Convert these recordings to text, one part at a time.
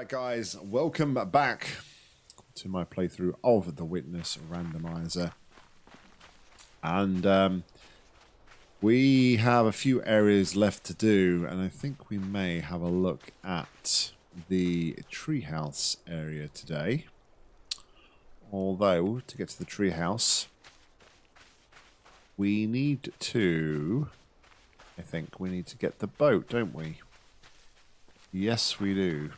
Alright guys, welcome back to my playthrough of the Witness Randomizer. And um, we have a few areas left to do, and I think we may have a look at the treehouse area today. Although, to get to the treehouse, we need to... I think we need to get the boat, don't we? Yes, we do.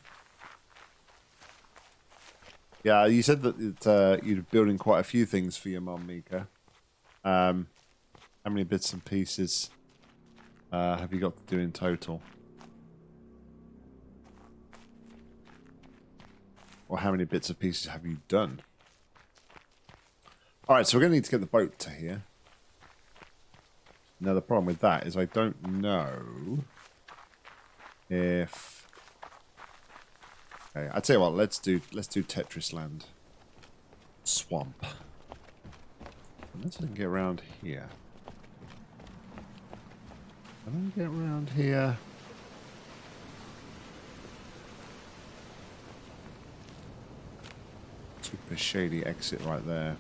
Yeah, you said that uh, you're building quite a few things for your mum, Mika. Um, how many bits and pieces uh, have you got to do in total? Or how many bits of pieces have you done? Alright, so we're going to need to get the boat to here. Now the problem with that is I don't know if Okay, I tell you what, let's do let's do Tetris Land. Swamp. Let's get around here. Can I get around here? Super shady exit right there.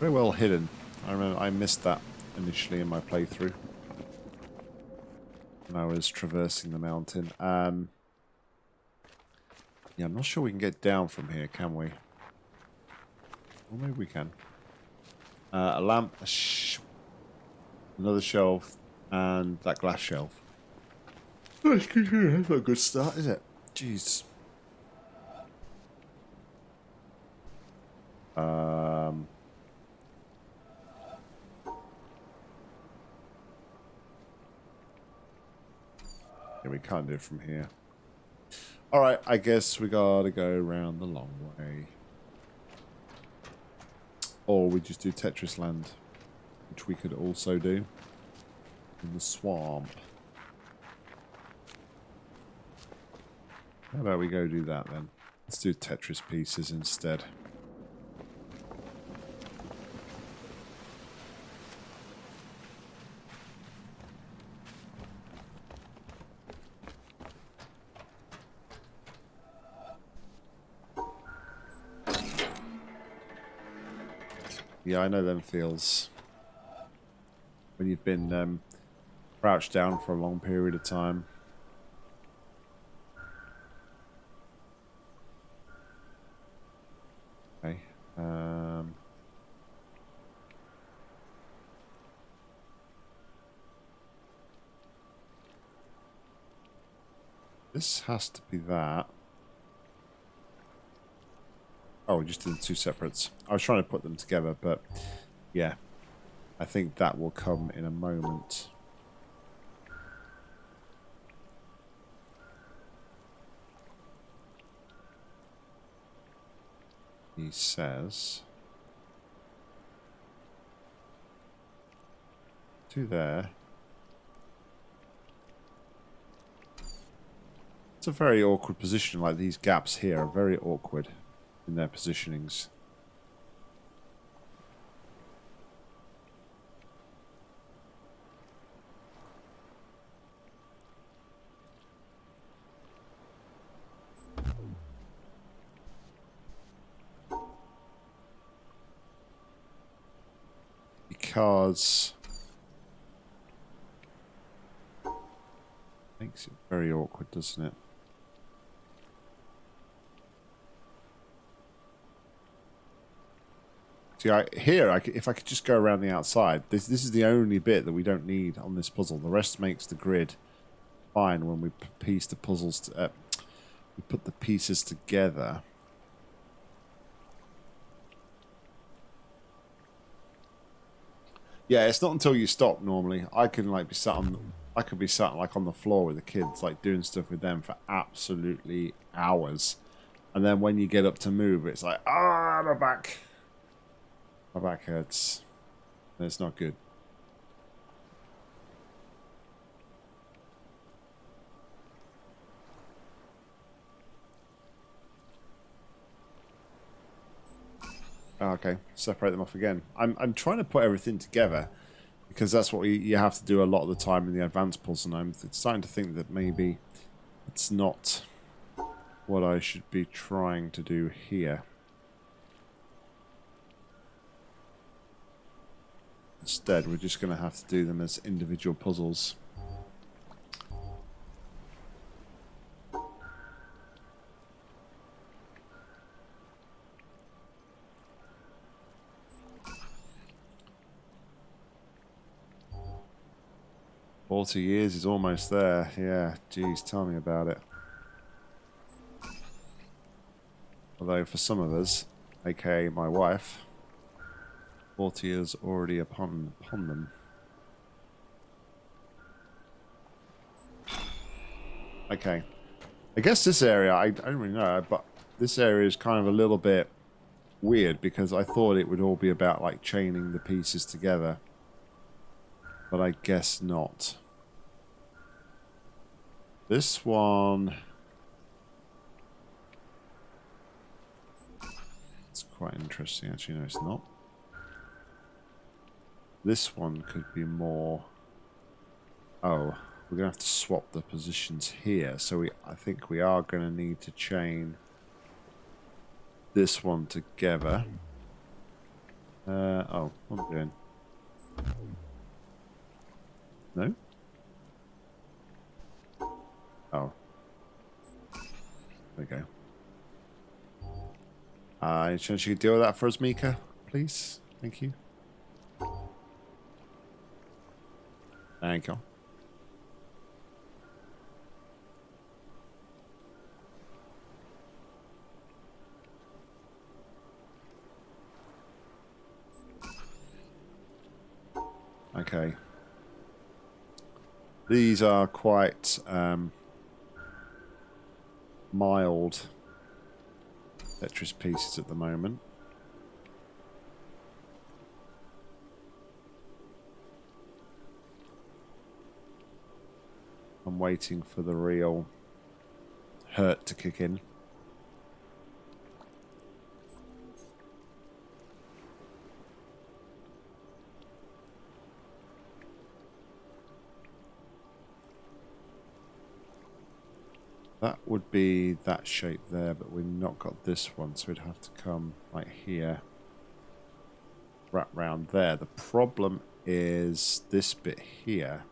Very well hidden. I remember I missed that initially in my playthrough. When I was traversing the mountain. Um, yeah, I'm not sure we can get down from here, can we? Well, maybe we can. Uh, a lamp, a sh another shelf, and that glass shelf. That's not a good start, is it? Jeez. Um... Yeah, we can't do it from here. Alright, I guess we gotta go around the long way. Or we just do Tetris Land, which we could also do in the swamp. How about we go do that then? Let's do Tetris pieces instead. Yeah, I know them feels. When you've been um, crouched down for a long period of time. Okay. Um, this has to be that. Oh, we just did two separates. I was trying to put them together, but yeah. I think that will come in a moment. He says... To there. It's a very awkward position, like these gaps here are very awkward in their positionings. Because makes it very awkward, doesn't it? See, I, here, I, if I could just go around the outside, this this is the only bit that we don't need on this puzzle. The rest makes the grid fine when we piece the puzzles. To, uh, we put the pieces together. Yeah, it's not until you stop normally. I can like be sat on, I could be sat like on the floor with the kids, like doing stuff with them for absolutely hours, and then when you get up to move, it's like ah, my back. My back hurts. It's not good. Oh, okay, separate them off again. I'm I'm trying to put everything together because that's what you, you have to do a lot of the time in the advanced puzzle. And I'm starting to think that maybe it's not what I should be trying to do here. Instead, we're just going to have to do them as individual puzzles. Forty years is almost there. Yeah, geez, tell me about it. Although for some of us, aka my wife, 40 years already upon upon them. Okay. I guess this area, I, I don't really know, but this area is kind of a little bit weird because I thought it would all be about like chaining the pieces together. But I guess not. This one... It's quite interesting actually, no it's not. This one could be more... Oh, we're going to have to swap the positions here. So we, I think we are going to need to chain this one together. Uh, oh, what am I doing? No? Oh. There we go. Uh, any chance you could deal with that for us, Mika? Please? Thank you. Thank you. Okay. These are quite um, mild Tetris pieces at the moment. I'm waiting for the real hurt to kick in. That would be that shape there, but we've not got this one, so we'd have to come right here. Wrap round there. The problem is this bit here.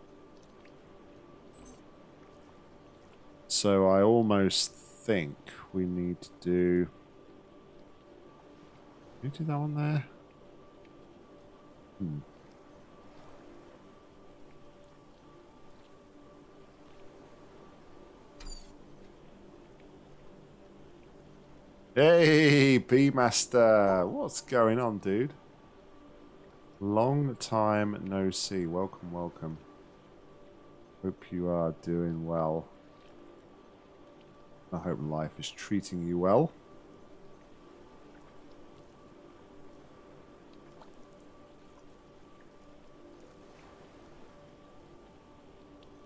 So I almost think we need to do... Can do that one there? Hmm. Hey, B-Master! What's going on, dude? Long time no see. Welcome, welcome. Hope you are doing well. I hope life is treating you well.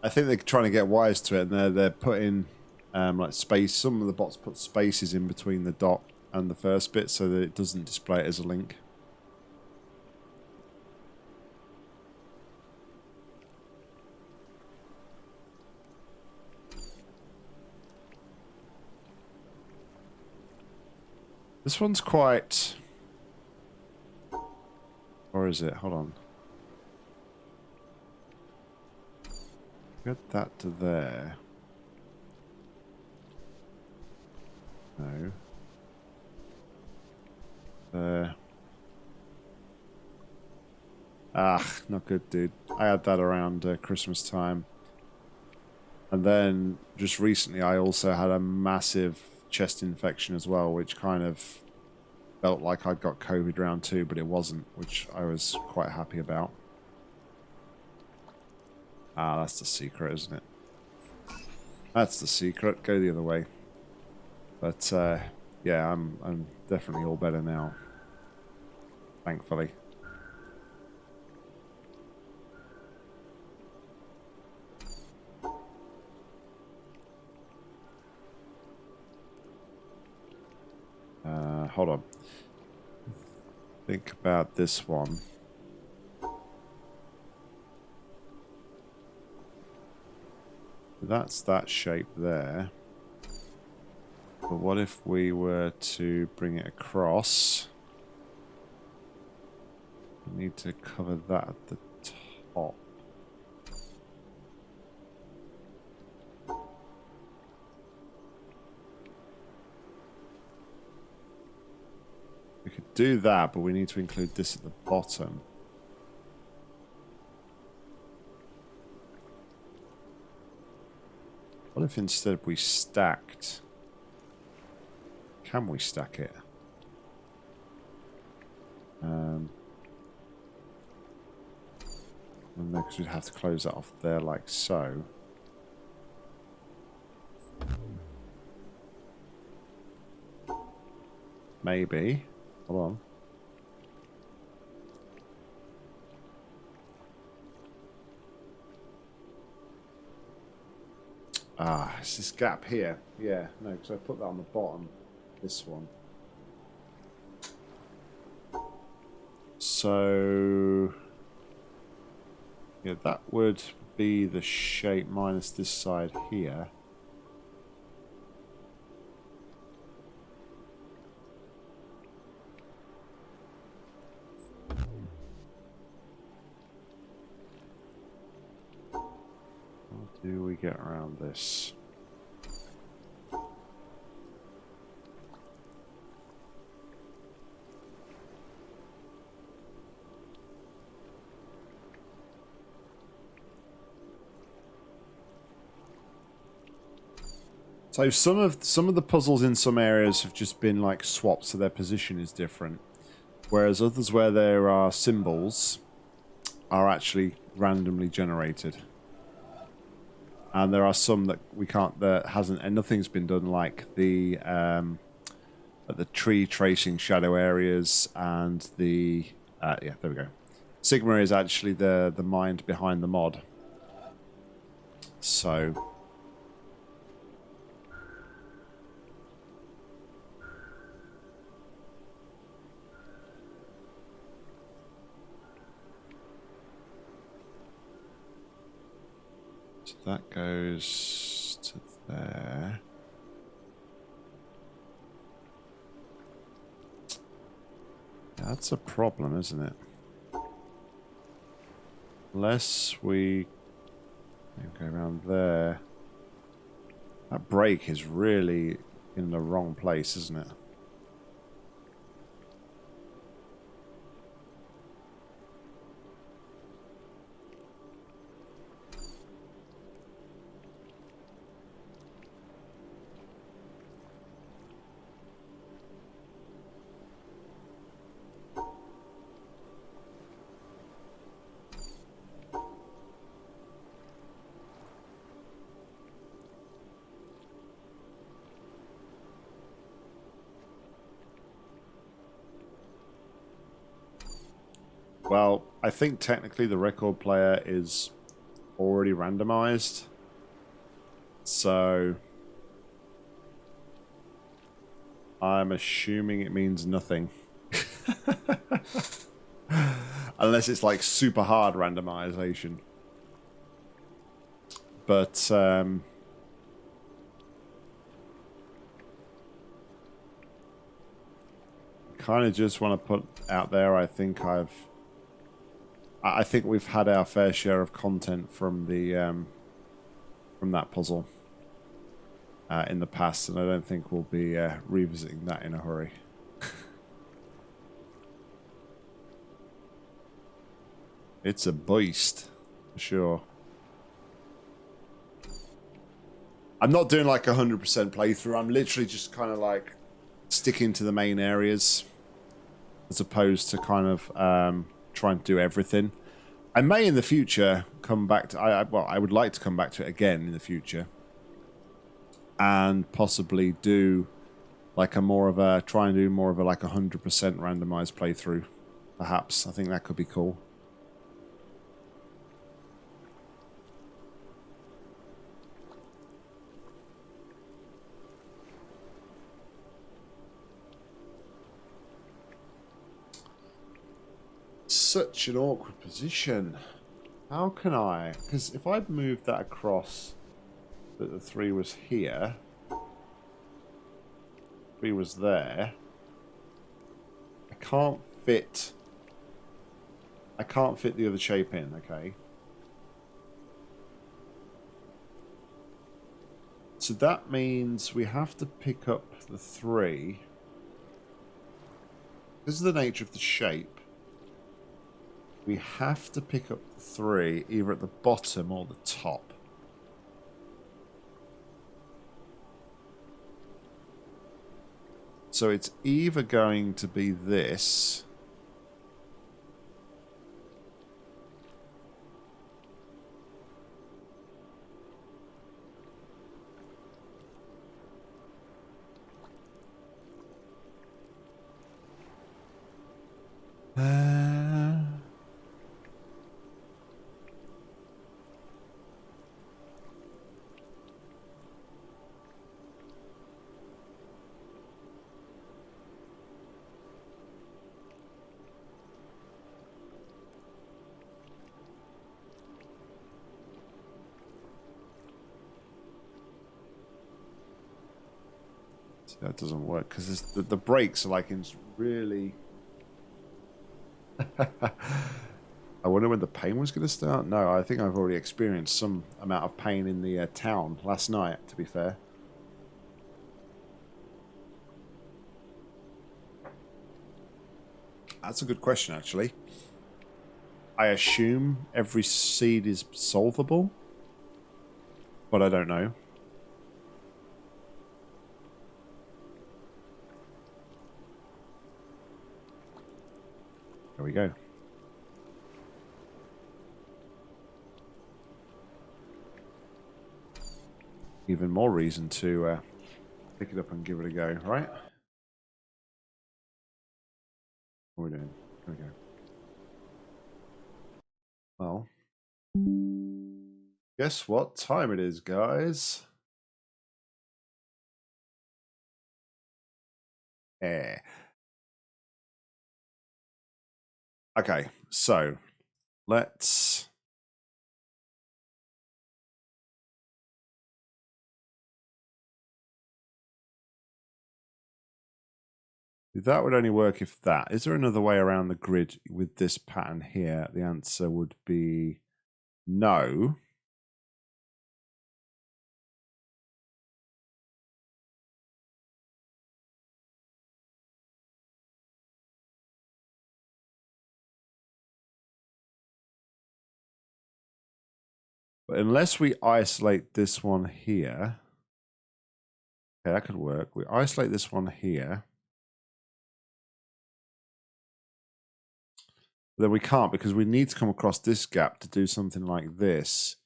I think they're trying to get wise to it, and they're they're putting um, like space. Some of the bots put spaces in between the dot and the first bit, so that it doesn't display it as a link. This one's quite... Or is it? Hold on. Get that to there. No. There. Ah, not good, dude. I had that around uh, Christmas time. And then, just recently, I also had a massive chest infection as well, which kind of felt like I'd got COVID round two, but it wasn't, which I was quite happy about. Ah, that's the secret, isn't it? That's the secret. Go the other way. But uh, yeah, I'm I'm definitely all better now. Thankfully. Hold on. Think about this one. That's that shape there. But what if we were to bring it across? We need to cover that at the top. Do that, but we need to include this at the bottom. What if instead we stacked? Can we stack it? Um, and because we'd have to close that off there like so. Maybe. Hold on. Ah, it's this gap here. Yeah, no, because I put that on the bottom. This one. So... Yeah, that would be the shape minus this side here. Get around this? So some of some of the puzzles in some areas have just been like swapped so their position is different. Whereas others where there are symbols are actually randomly generated and there are some that we can't that hasn't and nothing's been done like the um, the tree tracing shadow areas and the uh, yeah there we go. Sigma is actually the the mind behind the mod. So that goes to there. That's a problem, isn't it? Unless we go around there. That break is really in the wrong place, isn't it? Think technically the record player is already randomized. So I'm assuming it means nothing. Unless it's like super hard randomization. But um, kind of just want to put out there I think I've I think we've had our fair share of content from the um, from that puzzle uh, in the past, and I don't think we'll be uh, revisiting that in a hurry. it's a beast, for sure. I'm not doing like a 100% playthrough. I'm literally just kind of like sticking to the main areas as opposed to kind of um, trying to do everything. I may in the future come back to. I, I well, I would like to come back to it again in the future, and possibly do like a more of a try and do more of a like a hundred percent randomized playthrough. Perhaps I think that could be cool. Such an awkward position. How can I? Because if I'd moved that across, that the three was here, three was there. I can't fit... I can't fit the other shape in, okay? So that means we have to pick up the three. This is the nature of the shape. We have to pick up three either at the bottom or the top. So it's either going to be this uh, that doesn't work because the, the breaks are like in really. I wonder when the pain was going to start. No, I think I've already experienced some amount of pain in the uh, town last night. To be fair. That's a good question, actually. I assume every seed is solvable, but I don't know. We go. Even more reason to uh, pick it up and give it a go, right? What are we doing? There we go. Well, guess what time it is, guys? Yeah. Okay, so let's That would only work if that. Is there another way around the grid with this pattern here? The answer would be no. But unless we isolate this one here, okay, that could work. We isolate this one here. Then we can't because we need to come across this gap to do something like this.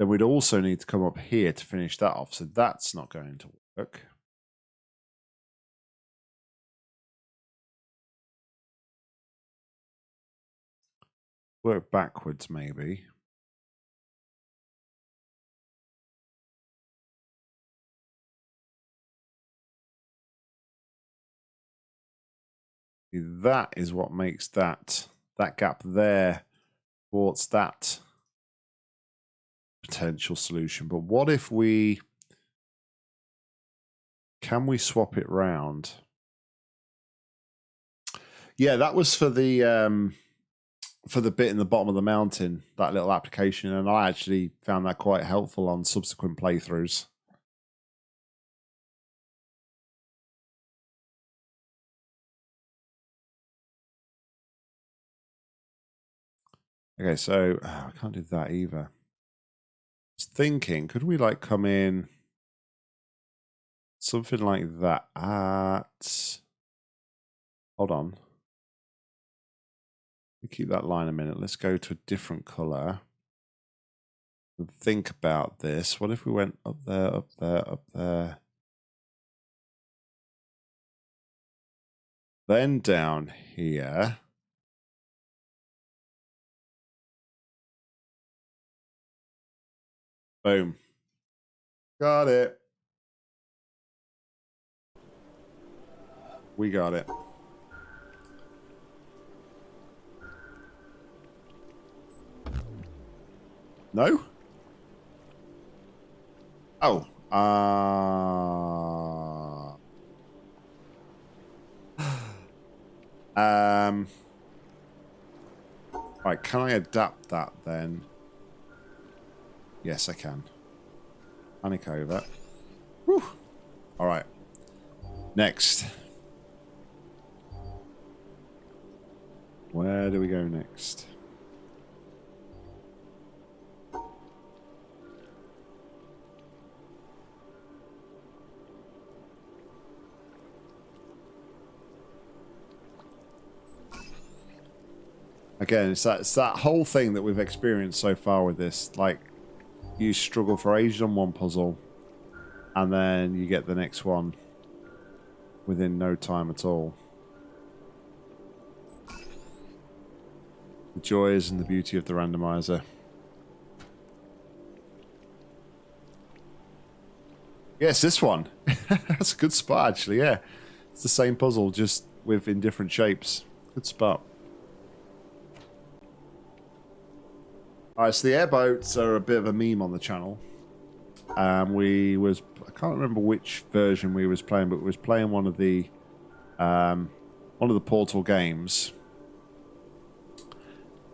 Then we'd also need to come up here to finish that off. So that's not going to work. Work backwards, maybe. That is what makes that that gap there towards that potential solution. But what if we can we swap it round? Yeah, that was for the um, for the bit in the bottom of the mountain, that little application, and I actually found that quite helpful on subsequent playthroughs. Okay, so oh, I can't do that either. I was thinking, could we like come in something like that at hold on. keep that line a minute. Let's go to a different color. And think about this. What if we went up there, up there, up there? Then down here. Boom. Got it. We got it. No? Oh. Uh... Um, right, can I adapt that then? Yes, I can. Panic over. Whew. All right. Next. Where do we go next? Again, it's that, it's that whole thing that we've experienced so far with this. Like, you struggle for ages on one puzzle, and then you get the next one within no time at all. The joys and the beauty of the randomizer. Yes, this one. That's a good spot, actually, yeah. It's the same puzzle, just with in different shapes. Good spot. Alright, so the airboats are a bit of a meme on the channel. Um, we was I can't remember which version we was playing, but we was playing one of the um, one of the Portal games,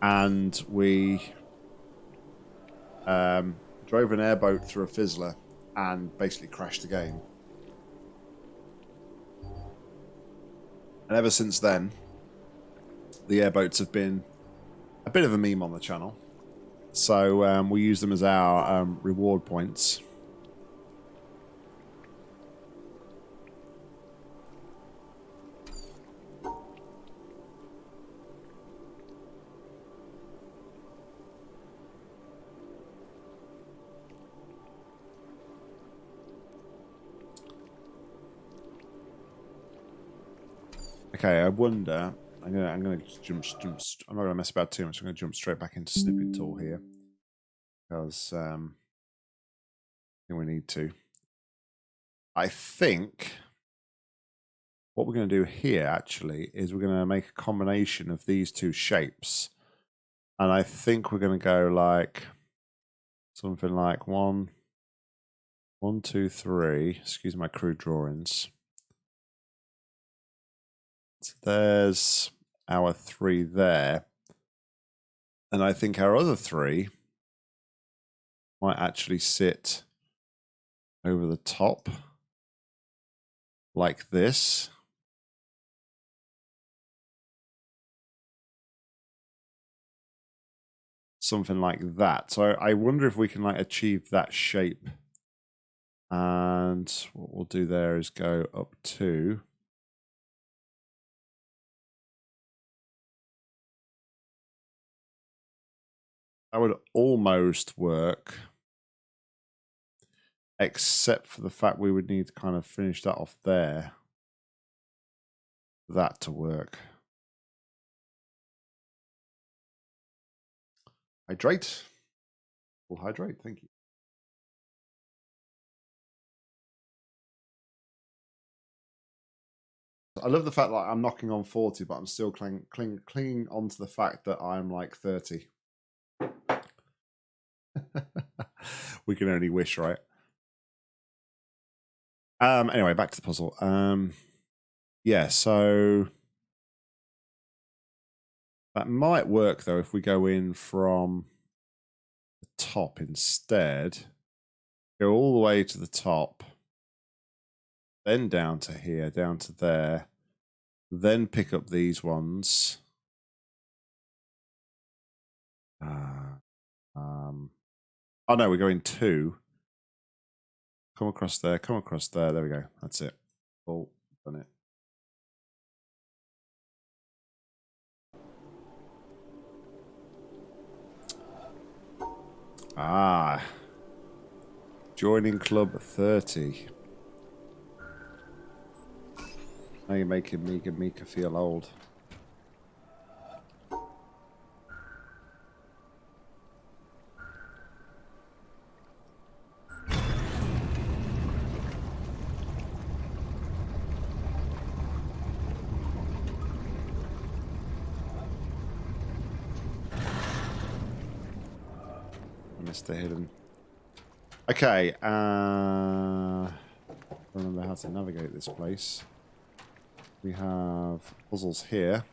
and we um, drove an airboat through a fizzler and basically crashed the game. And ever since then, the airboats have been a bit of a meme on the channel. So um, we use them as our um, reward points. Okay, I wonder I'm gonna I'm gonna jump jump. I'm not gonna mess about too much. I'm gonna jump straight back into snipping tool here because um, we need to. I think what we're going to do here actually is we're going to make a combination of these two shapes, and I think we're going to go like something like one, one, two, three. Excuse my crude drawings. So there's our three there. And I think our other three might actually sit over the top like this. Something like that. So I wonder if we can like achieve that shape. And what we'll do there is go up to That would almost work. Except for the fact we would need to kind of finish that off there. That to work. Hydrate. We'll hydrate, thank you. I love the fact that I'm knocking on 40, but I'm still cling, cling, clinging on to the fact that I'm like 30. we can only wish, right? Um. Anyway, back to the puzzle. Um. Yeah. So that might work though if we go in from the top instead. Go all the way to the top, then down to here, down to there, then pick up these ones. Uh, um, Oh no, we're going two. Come across there, come across there. There we go. That's it. Oh, done it. Ah. Joining Club 30. Now you're making Mika Mika feel old. Okay, uh, remember how to navigate this place. we have puzzles here.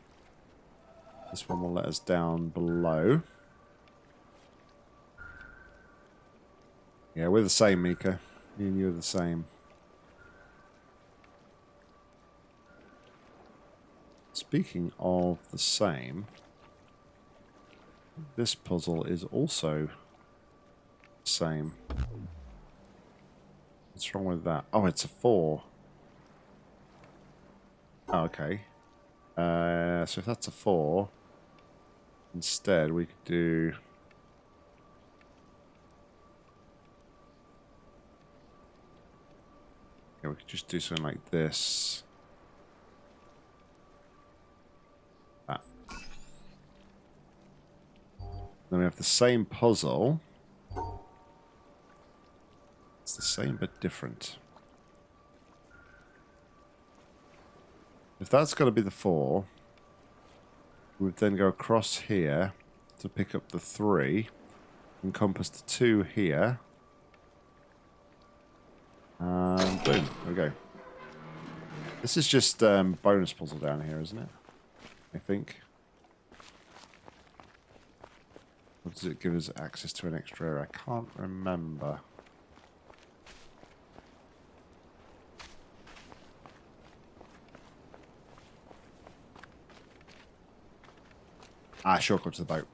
This one will let us down below. Yeah, we're the same, Mika. Me and you are the same. Speaking of the same, this puzzle is also same. What's wrong with that? Oh, it's a four. Oh, okay. Uh, so if that's a four, instead we could do... Yeah, we could just do something like this. That. Then we have the same puzzle. The same but different. If that's going to be the four, we would then go across here to pick up the three, encompass the two here, and boom, there we go. This is just um, bonus puzzle down here, isn't it? I think. Or does it give us access to an extra area? I can't remember. Ah, shortcut to the boat.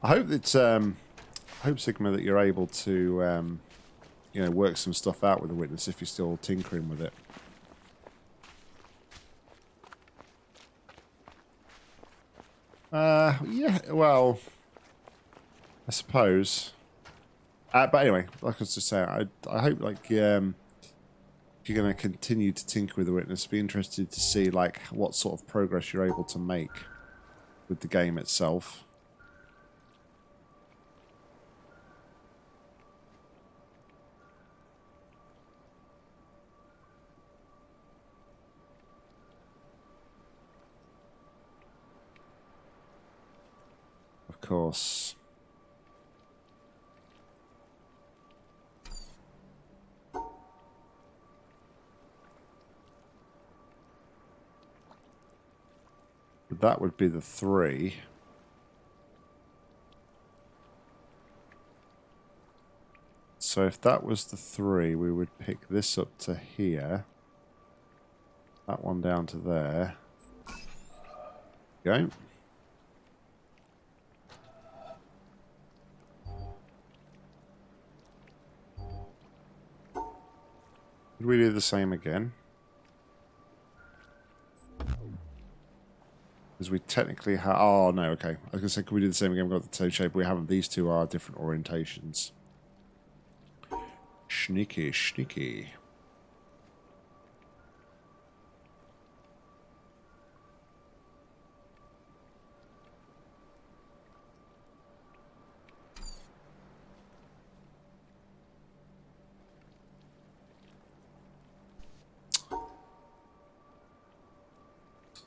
I hope that um, I hope Sigma that you're able to um, you know work some stuff out with the witness if you're still tinkering with it. Uh, yeah, well, I suppose. Uh, but anyway, like I was just saying, I I hope like um, you're going to continue to tinker with the witness, be interested to see like what sort of progress you're able to make with the game itself. Of course. That would be the three. So if that was the three, we would pick this up to here. That one down to there. Go. Would we do the same again? Because we technically have... Oh, no, okay. I was going to say, could we do the same again? We've got the toe shape. We haven't. These two are different orientations. Sneaky, sneaky.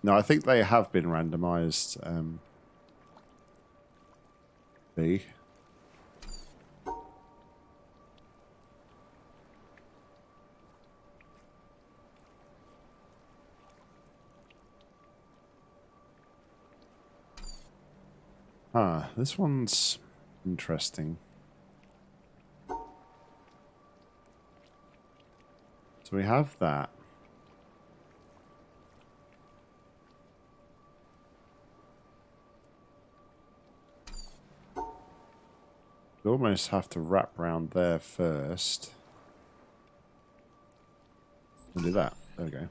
No, I think they have been randomized. Um, B. Ah, this one's interesting. So we have that. Almost have to wrap round there first. Do that. There we go.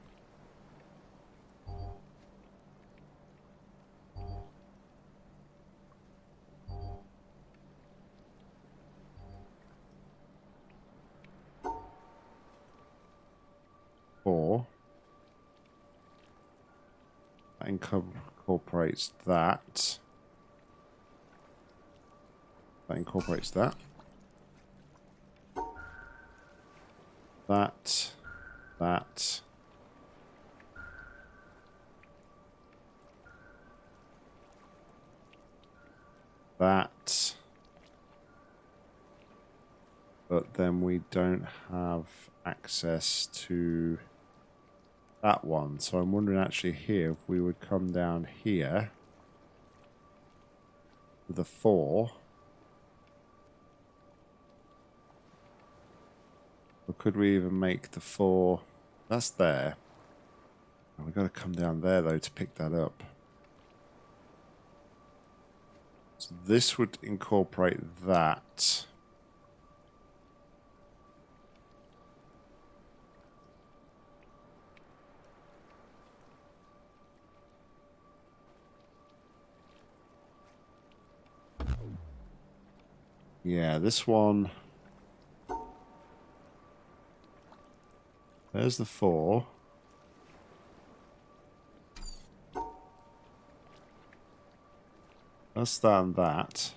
Four. That incorporates that. That incorporates that. That. That. that. But then we don't have access to that one. So I'm wondering actually here if we would come down here a four. Or could we even make the four? That's there. We've got to come down there though to pick that up. So this would incorporate that. Yeah, this one. There's the four. Let's that that.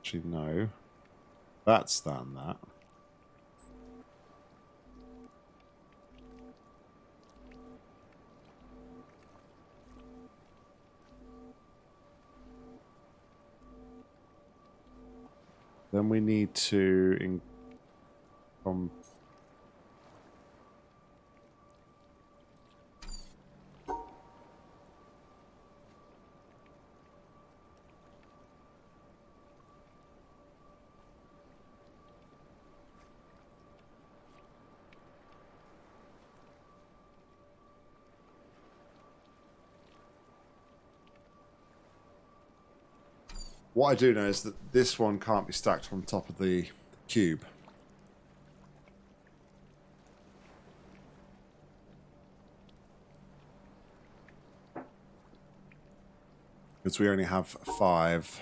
Actually, no. That's that that. Then we need to in, um, What I do know is that this one can't be stacked on top of the cube. Because we only have five.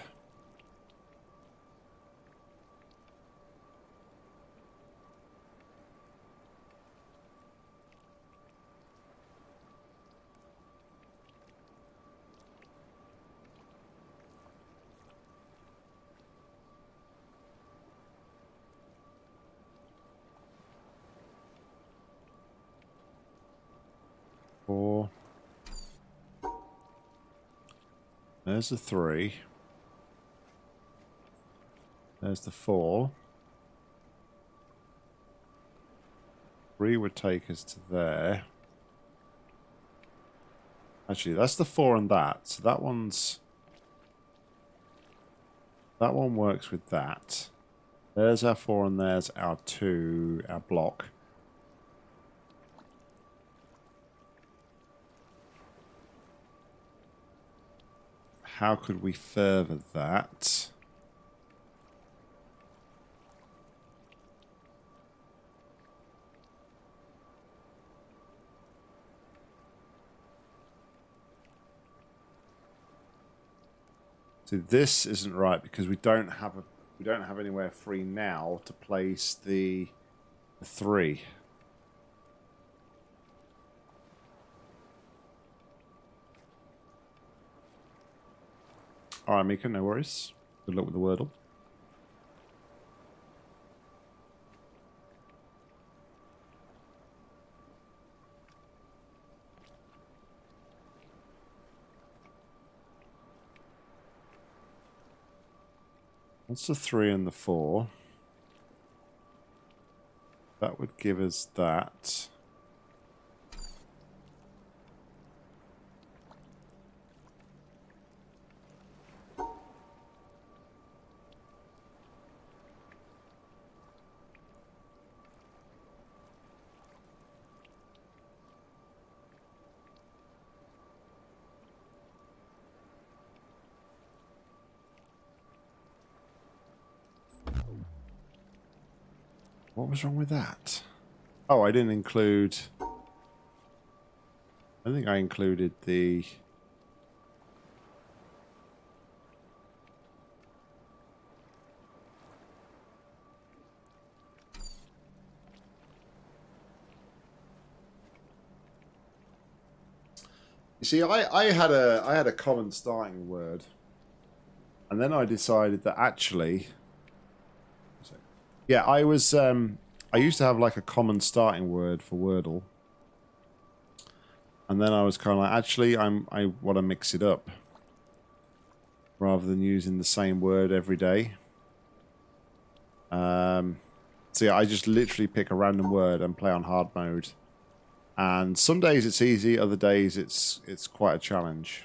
There's the three. There's the four. Three would take us to there. Actually, that's the four and that. So that one's... That one works with that. There's our four and there's our two, our block. How could we further that? So this isn't right because we don't have a we don't have anywhere free now to place the, the three. Alright, Mika, no worries. Good luck with the Wordle. What's the three and the four? That would give us that. Was wrong with that? Oh, I didn't include... I think I included the... You see, I, I had a I had a common starting word, and then I decided that actually yeah, I was. Um, I used to have like a common starting word for Wordle, And then I was kind of like, actually, I'm I want to mix it up rather than using the same word every day. Um, so yeah, I just literally pick a random word and play on hard mode. And some days it's easy, other days it's it's quite a challenge.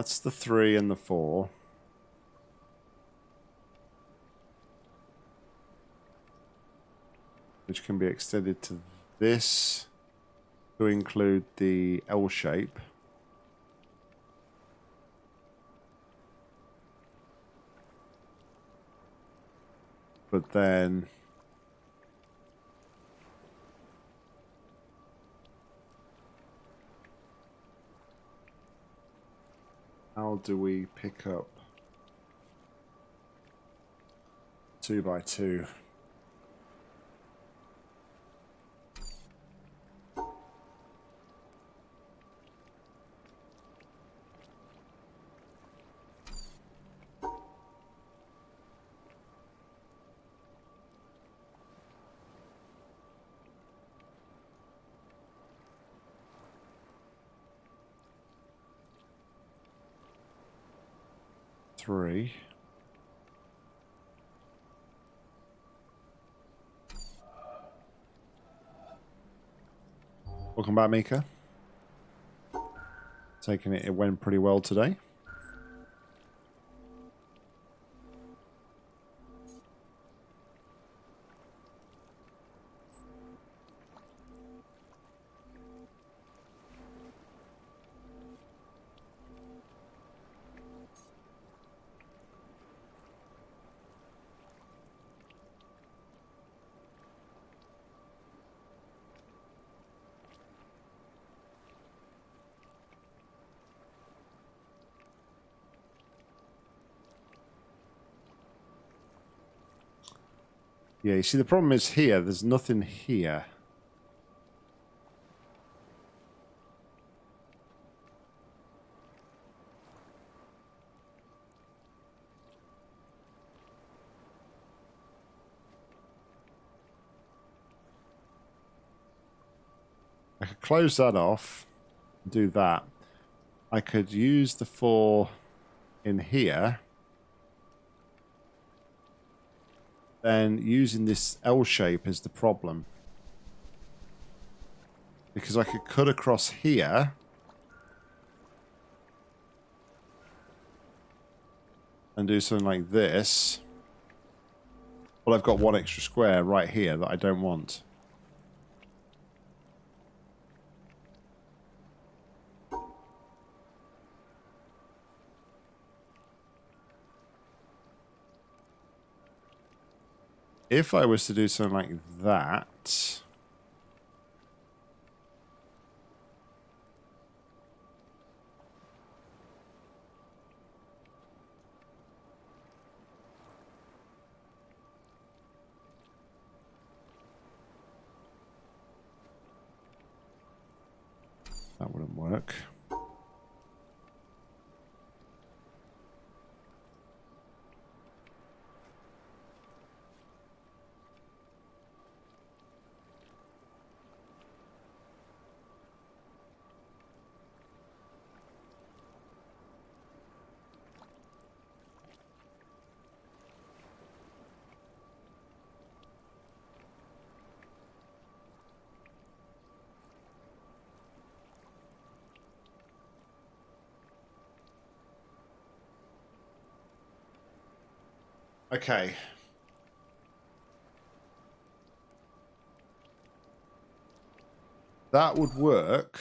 That's the three and the four. Which can be extended to this to include the L shape. But then do we pick up two by two? Three. Welcome back, Mika. Taking it, it went pretty well today. Yeah, you see, the problem is here, there's nothing here. I could close that off, do that. I could use the four in here. Then using this L shape is the problem. Because I could cut across here. And do something like this. Well, I've got one extra square right here that I don't want. If I was to do something like that... That wouldn't work. Okay. That would work.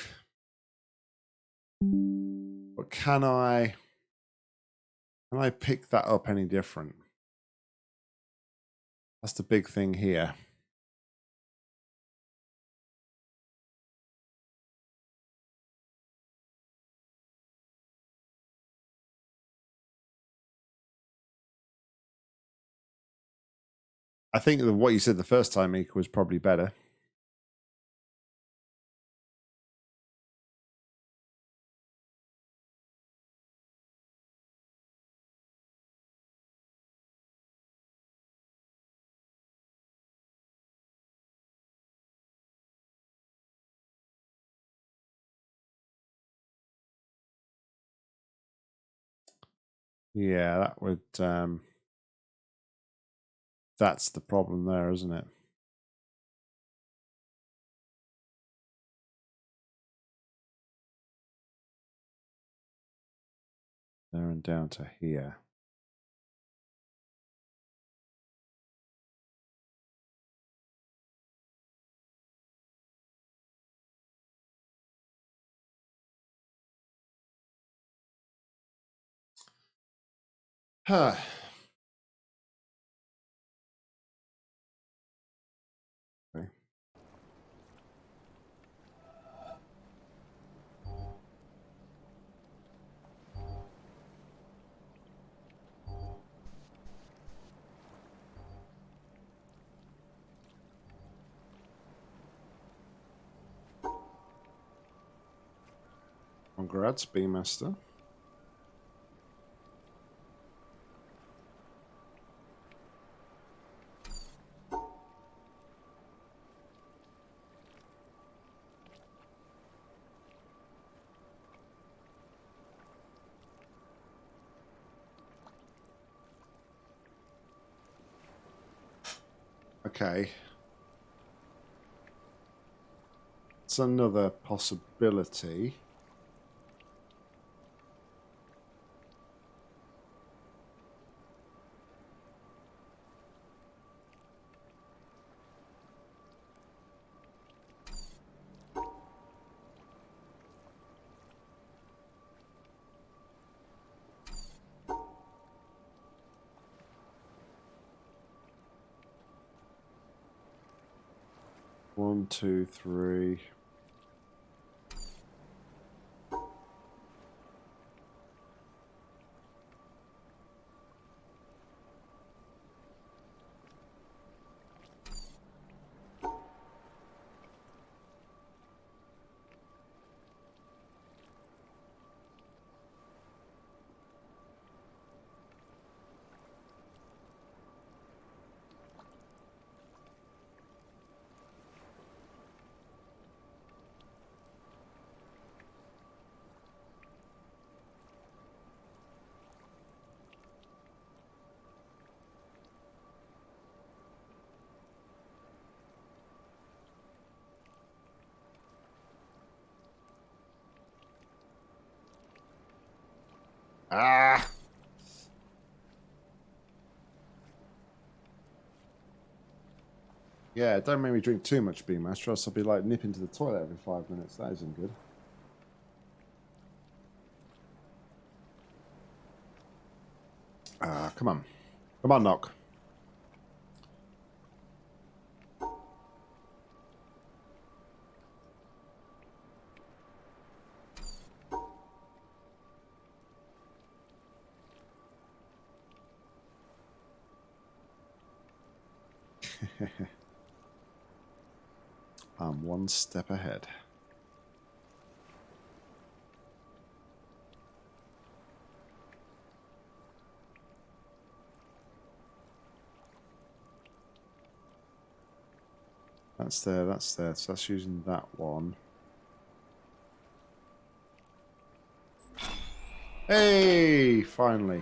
But can I can I pick that up any different? That's the big thing here. I think that what you said the first time, Ika, was probably better. Yeah, that would. Um, that's the problem there, isn't it? There and down to here. Huh. Congrats, Beemaster. Okay. It's another possibility. Three. Ah! Yeah, don't make me drink too much Beemaster, or else I'll be like nipping to the toilet every five minutes. That isn't good. Ah, come on. Come on, Knock. Step ahead. That's there, that's there. So that's using that one. Hey, finally.